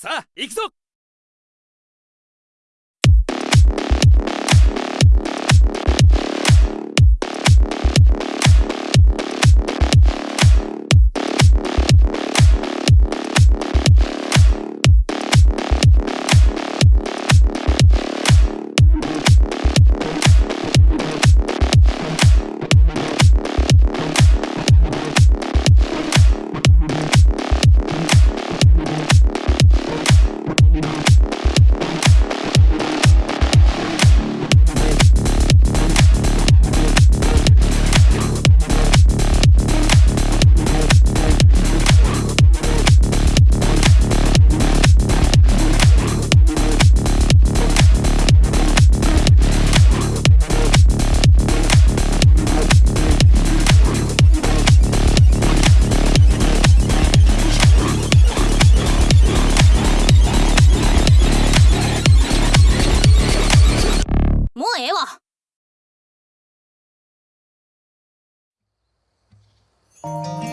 さあ行くぞ！Música